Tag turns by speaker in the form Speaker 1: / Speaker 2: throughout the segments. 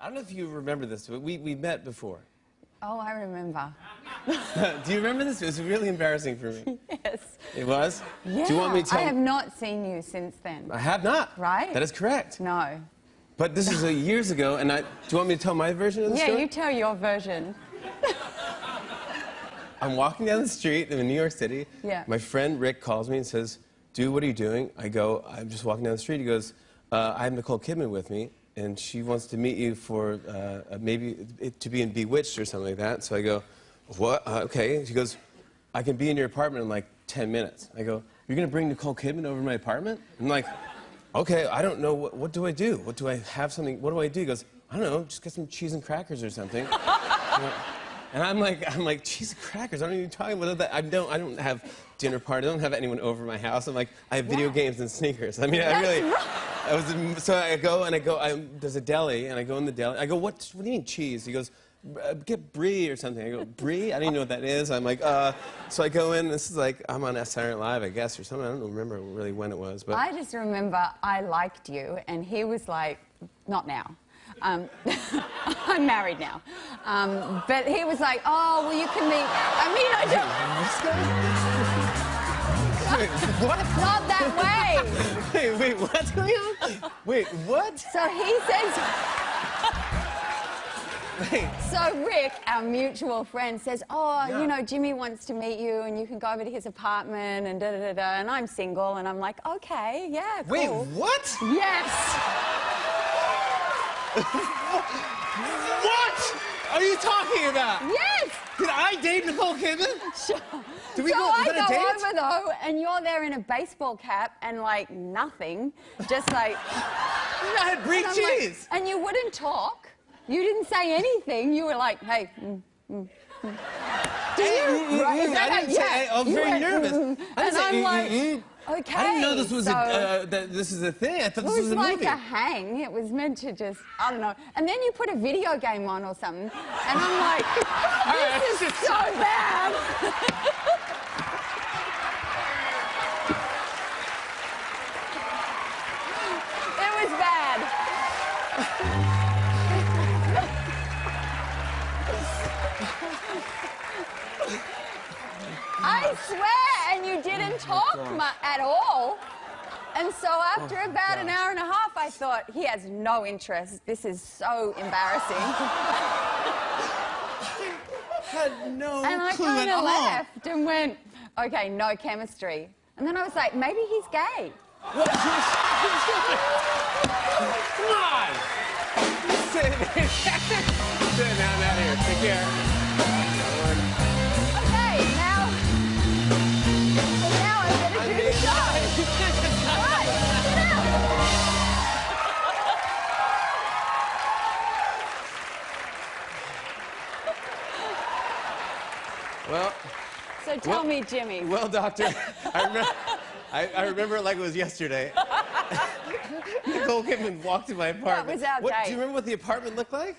Speaker 1: I don't know if you remember this, but we, we met before.
Speaker 2: Oh, I remember.
Speaker 1: Do you remember this? It was really embarrassing for me.
Speaker 2: Yes.
Speaker 1: It was?
Speaker 2: Yeah.
Speaker 1: Do you want me to
Speaker 2: I have not seen you since then.
Speaker 1: I have not.
Speaker 2: Right?
Speaker 1: That is correct.
Speaker 2: No.
Speaker 1: But this is uh, years ago, and I. Do you want me to tell my version of the
Speaker 2: Yeah,
Speaker 1: story?
Speaker 2: Yeah, you tell your version.
Speaker 1: I'm walking down the street in New York City.
Speaker 2: Yeah.
Speaker 1: My friend Rick calls me and says, Dude, what are you doing? I go, I'm just walking down the street. He goes, uh, I have Nicole Kidman with me, and she wants to meet you for uh, maybe it, to be in Bewitched or something like that. So I go, What? Uh, okay. She goes, I can be in your apartment in like 10 minutes. I go, You're going to bring Nicole Kidman over to my apartment? I'm like, Okay, I don't know. What, what do I do? What do I have something? What do I do? He goes, I don't know. Just get some cheese and crackers or something. And I'm like, I'm like, cheese and crackers. I don't even talk about that. I don't, I don't have dinner party. I don't have anyone over my house. I'm like, I have video games and sneakers. I mean, I really. I was, so I go and I go. I, there's a deli, and I go in the deli. I go, what? What do you mean cheese? He goes, "Uh, get brie or something. I go, brie? I don't even know what that is. I'm like, uh. So I go in. This is like, I'm on Saturday Night Live, I guess, or something. I don't remember really when it was, but.
Speaker 2: I just remember I liked you, and he was like, not now. Um, I'm married now. Um, but he was like, oh, well, you can meet. I mean, I don't.
Speaker 1: What?
Speaker 2: Not that way.
Speaker 1: Wait, wait, on? Wait, what?
Speaker 2: So he says.
Speaker 1: Wait.
Speaker 2: So Rick, our mutual friend, says, "Oh,
Speaker 1: Yeah.
Speaker 2: you know, Jimmy wants to meet you, and you can go over to his apartment, and da da da da." And I'm single, and I'm like, "Okay, yeah, cool."
Speaker 1: Wait, what?
Speaker 2: Yes.
Speaker 1: What are you talking about?
Speaker 2: Yes.
Speaker 1: Did I date Nicole Kidman?
Speaker 2: Sure.
Speaker 1: Did we
Speaker 2: so
Speaker 1: go-
Speaker 2: I go
Speaker 1: date?
Speaker 2: over though, and you're there in a baseball cap and like nothing, just like.
Speaker 1: I had brie
Speaker 2: and I'm like-
Speaker 1: cheese.
Speaker 2: and you wouldn't talk. You didn't say anything. You were like, "Hey." Mm, mm, mm. Do you?
Speaker 1: mm,
Speaker 2: Right,
Speaker 1: mm,
Speaker 2: that
Speaker 1: I didn't say- I was very
Speaker 2: went,
Speaker 1: nervous.
Speaker 2: mm,
Speaker 1: I didn't
Speaker 2: and I'm
Speaker 1: mm,
Speaker 2: like,
Speaker 1: mm, mm.
Speaker 2: okay.
Speaker 1: I didn't know this was
Speaker 2: so
Speaker 1: a, uh, that this is a thing. I thought
Speaker 2: it
Speaker 1: this
Speaker 2: was
Speaker 1: was a
Speaker 2: like
Speaker 1: movie.
Speaker 2: a hang. It was meant to just, I don't know. And then you put a video game on or something, and I'm like,
Speaker 1: right,
Speaker 2: this is so bad. I swear, and you didn't oh talk mu- at all. And so oh after about an hour and a half, I thought, he has no interest. This is so embarrassing.
Speaker 1: had no
Speaker 2: and I kind of left and went, okay, no chemistry. And then I was like, maybe he's gay.
Speaker 1: Come on. Sit Sit down out here. Take care. Well,
Speaker 2: So tell
Speaker 1: Well-
Speaker 2: me, Jimmy.
Speaker 1: well, doctor, I remember, I, I remember it like it was yesterday. Nicole Kidman walked to my apartment.
Speaker 2: was our
Speaker 1: what. Do you remember what the apartment looked like?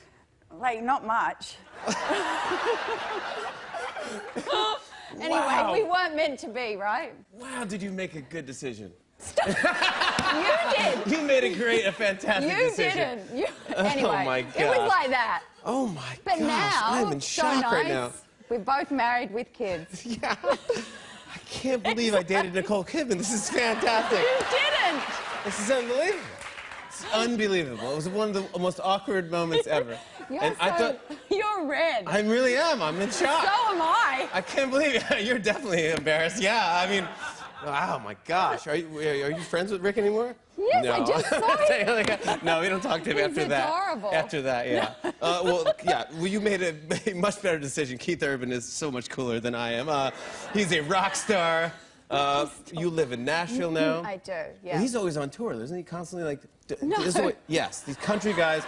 Speaker 2: Like, not much. anyway,
Speaker 1: Wow.
Speaker 2: we weren't meant to be, right?
Speaker 1: Wow, did you make a good decision? Stop!
Speaker 2: You did.
Speaker 1: You made a great, a fantastic decision.
Speaker 2: You
Speaker 1: decision.
Speaker 2: didn't. You, oh anyway,
Speaker 1: my
Speaker 2: it was like that.
Speaker 1: Oh my god!
Speaker 2: But
Speaker 1: gosh,
Speaker 2: now,
Speaker 1: I'm in
Speaker 2: so
Speaker 1: shock
Speaker 2: nice.
Speaker 1: right now.
Speaker 2: We're both married with kids.
Speaker 1: Yeah. I can't believe I dated Nicole Kidman. This is fantastic.
Speaker 2: You didn't.
Speaker 1: This is unbelievable. It's unbelievable. It was one of the most awkward moments ever.
Speaker 2: You're
Speaker 1: and
Speaker 2: so,
Speaker 1: I thought,
Speaker 2: you're red.
Speaker 1: I really am. I'm in shock.
Speaker 2: so am I.
Speaker 1: I can't believe it. You're definitely embarrassed. Yeah, I mean, wow, my gosh. Are you, are you friends with Rick anymore?
Speaker 2: Yes,
Speaker 1: no.
Speaker 2: I just saw him.
Speaker 1: no, we don't talk to him
Speaker 2: He's
Speaker 1: after that.
Speaker 2: adorable.
Speaker 1: After that, yeah. uh, well, yeah, well, you made a, a much better decision. Keith Urban is so much cooler than I am. Uh, he's a rock star. Uh, you live in Nashville now.
Speaker 2: I do,
Speaker 1: Well,
Speaker 2: yeah.
Speaker 1: He's always on tour, isn't he? Constantly like.
Speaker 2: No.
Speaker 1: this is what- yes, these country guys.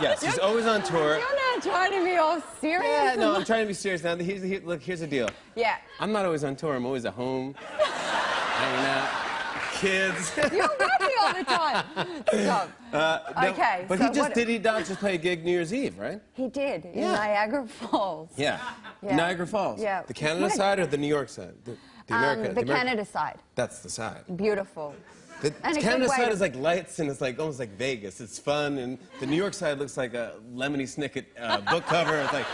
Speaker 1: Yes, he's always on tour.
Speaker 2: You're not trying to be all serious.
Speaker 1: Yeah, no, I'm trying to be serious now. Here's, here, look, here's the deal.
Speaker 2: Yeah.
Speaker 1: I'm not always on tour. I'm always at home, hanging out, kids.
Speaker 2: You're working all the time. Stop.
Speaker 1: Uh, no,
Speaker 2: Okay,
Speaker 1: But
Speaker 2: so
Speaker 1: he just
Speaker 2: what-
Speaker 1: did he not just play a gig New Year's Eve, right?
Speaker 2: He did in
Speaker 1: Yeah.
Speaker 2: Niagara Falls.
Speaker 1: Yeah.
Speaker 2: Yeah.
Speaker 1: Niagara Falls.
Speaker 2: Yeah.
Speaker 1: The Canada
Speaker 2: What
Speaker 1: side or the New York side? The, the
Speaker 2: Um, the
Speaker 1: Ameri-
Speaker 2: Canada side.
Speaker 1: That's the side.
Speaker 2: Beautiful.
Speaker 1: The
Speaker 2: And
Speaker 1: Canada side is like lights and it's like almost like Vegas. It's fun, and the New York side looks like a Lemony Snicket uh, book cover. It's like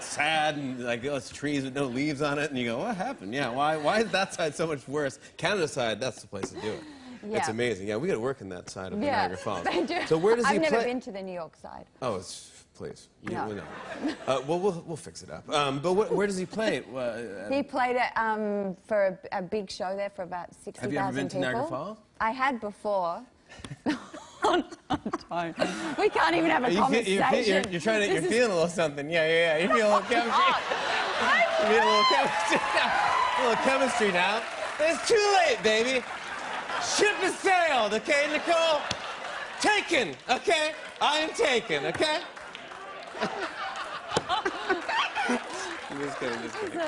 Speaker 1: sad and like oh, it's trees with no leaves on it, and you go, what happened? Yeah, why? Why is that side so much worse? Canada side, that's the place to do it. It's amazing. Yeah, we got to work in that side of
Speaker 2: Yeah,
Speaker 1: Niagara Falls.
Speaker 2: they do.
Speaker 1: So where does
Speaker 2: I've
Speaker 1: he
Speaker 2: never
Speaker 1: play?
Speaker 2: been to the New York side.
Speaker 1: Oh, it's please. You,
Speaker 2: No.
Speaker 1: we know. Uh, well, we'll we'll fix it up. Um, but wh- where does he play? Uh,
Speaker 2: He played it um, for a, a big show there for about 60,000 people.
Speaker 1: Have you ever been to
Speaker 2: people.
Speaker 1: Niagara Falls?
Speaker 2: I had before. we can't even have a
Speaker 1: you feel-
Speaker 2: conversation.
Speaker 1: you're, you're, you're trying to. You're feeling a little something. Yeah, yeah, yeah. You're feeling a little chemistry.
Speaker 2: Oh,
Speaker 1: You need a little chemistry now. A little chemistry now. It's too late, baby. Ship has sailed, okay, Nicole? Taken, okay? I am taken, okay? I'm just kidding, just kidding.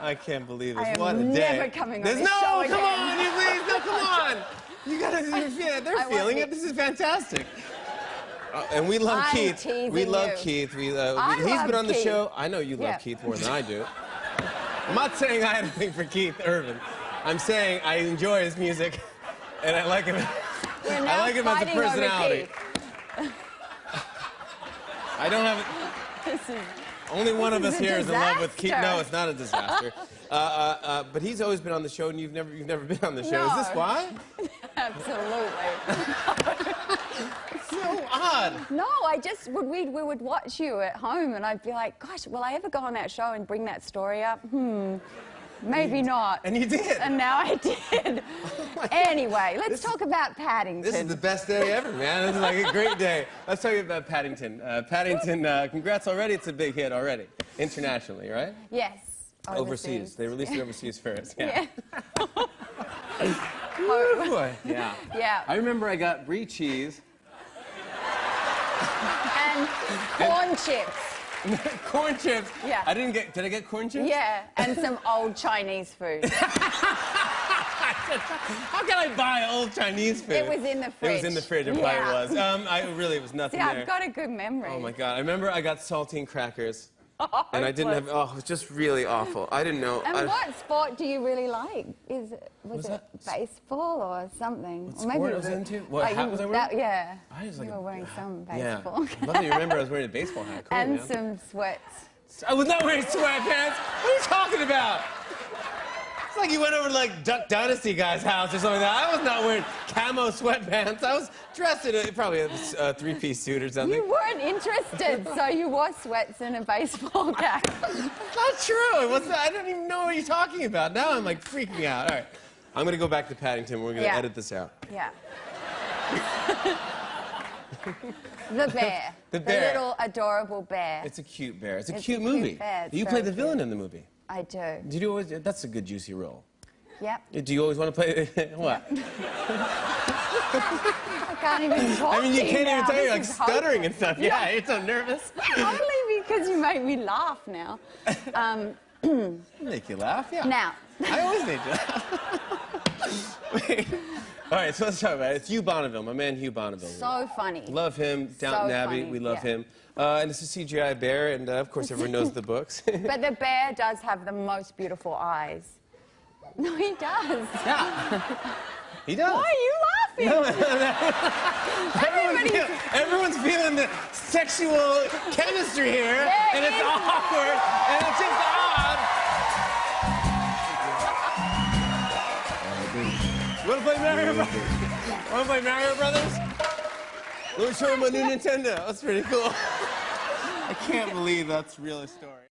Speaker 1: I can't believe this.
Speaker 2: I
Speaker 1: what a day.
Speaker 2: never coming on
Speaker 1: There's
Speaker 2: this
Speaker 1: no,
Speaker 2: show
Speaker 1: come
Speaker 2: again.
Speaker 1: on, you please, no, come on. You gotta, you're they're
Speaker 2: I
Speaker 1: feeling it. This is fantastic. Uh, and we love
Speaker 2: I'm
Speaker 1: Keith. We love
Speaker 2: you.
Speaker 1: Keith. We, uh,
Speaker 2: I
Speaker 1: we, he's
Speaker 2: love
Speaker 1: been on the
Speaker 2: Keith.
Speaker 1: show. I know you love
Speaker 2: Yeah.
Speaker 1: Keith more than I do. I'm not saying I had a thing for Keith Urban. I'm saying I enjoy his music, and I like him. I like him as a personality. I don't have.
Speaker 2: Is-
Speaker 1: Only one of us here is in love with Keith. No, it's not a disaster. uh, uh, uh, but he's always been on the show, and you've never, you've never been on the show. Is this
Speaker 2: No.
Speaker 1: why?
Speaker 2: Absolutely.
Speaker 1: So odd.
Speaker 2: No, I just would we we would watch you at home, and I'd be like, "Gosh, will I ever go on that show and bring that story up? Hmm, maybe not."
Speaker 1: And you did.
Speaker 2: And now I did. anyway, let's talk about Paddington.
Speaker 1: This is the best day ever, man. This is like a great day. Let's talk about Paddington. Uh, Paddington, uh, congrats already. It's a big hit already, internationally, right?
Speaker 2: yes.
Speaker 1: Overseas. They released it overseas first.
Speaker 2: Yeah.
Speaker 1: Woo, boy. Yeah.
Speaker 2: Yeah.
Speaker 1: I remember I got brie cheese,
Speaker 2: and corn chips.
Speaker 1: corn chips.
Speaker 2: Yeah.
Speaker 1: I didn't get. Did I get corn chips?
Speaker 2: Yeah, and some old Chinese food.
Speaker 1: How can I buy old Chinese food?
Speaker 2: It was in the fridge.
Speaker 1: It was in the fridge. It probably
Speaker 2: Yeah.
Speaker 1: was. Um, I really it was nothing
Speaker 2: See,
Speaker 1: there.
Speaker 2: I've got a good memory.
Speaker 1: Oh my god! I remember I got saltine crackers, and I didn't have. Oh, it was just really awful. I didn't know.
Speaker 2: And
Speaker 1: I,
Speaker 2: what sport do you really like? Is it was
Speaker 1: What's
Speaker 2: it
Speaker 1: that?
Speaker 2: baseball or something?
Speaker 1: What
Speaker 2: or maybe
Speaker 1: sport was I
Speaker 2: a-
Speaker 1: into? What
Speaker 2: oh,
Speaker 1: hat
Speaker 2: you-
Speaker 1: was I wearing?
Speaker 2: that- yeah.
Speaker 1: I was like
Speaker 2: you were wearing some
Speaker 1: Yeah.
Speaker 2: baseball.
Speaker 1: I love that you remember I was wearing a baseball hat. Cool,
Speaker 2: and
Speaker 1: man.
Speaker 2: some sweats.
Speaker 1: I was not wearing sweatpants. What are you talking about? It's like you went over to like Duck Dynasty guy's house or something like that. I was not wearing camo sweatpants. I was dressed in a, probably a, three-piece suit or something.
Speaker 2: You weren't interested, so you wore sweats and a baseball cap.
Speaker 1: Not true. It was, I don't even know what you're talking about. Now I'm like freaking out. All right. I'm going to go back to Paddington. We're going to
Speaker 2: Yeah.
Speaker 1: edit this out.
Speaker 2: Yeah. the bear.
Speaker 1: The bear.
Speaker 2: little adorable bear.
Speaker 1: It's a cute bear. It's a
Speaker 2: It's
Speaker 1: cute
Speaker 2: a cute
Speaker 1: movie.
Speaker 2: It's
Speaker 1: you played the
Speaker 2: cute.
Speaker 1: villain in the movie.
Speaker 2: I do.
Speaker 1: Did you always? That's a good juicy role.
Speaker 2: Yep.
Speaker 1: Do you always want to play? what?
Speaker 2: I can't even talk
Speaker 1: I mean, you can't even tell you're like stuttering and stuff. Yeah, you're so nervous.
Speaker 2: Only because you make me laugh now. Um,
Speaker 1: Make you laugh, yeah.
Speaker 2: now,
Speaker 1: I always make you. All right, so let's talk about it. It's Hugh Bonneville, my man Hugh Bonneville.
Speaker 2: so funny.
Speaker 1: Love him, Downton
Speaker 2: So
Speaker 1: Abbey.
Speaker 2: funny,
Speaker 1: We love
Speaker 2: yeah.
Speaker 1: him. Uh, and it's a CGI bear, and uh, of course everyone knows the books.
Speaker 2: But the bear does have the most beautiful eyes. No, he does.
Speaker 1: yeah. He does.
Speaker 2: Why are you laughing?
Speaker 1: Everyone's, feel, everyone's feeling the sexual chemistry here,
Speaker 2: There
Speaker 1: and it's
Speaker 2: is.
Speaker 1: awkward, and it's just odd. You wanna play Mario Brothers? Wanna play Mario Brothers? Let me show you my new Nintendo. That's pretty cool. I can't believe that's real story.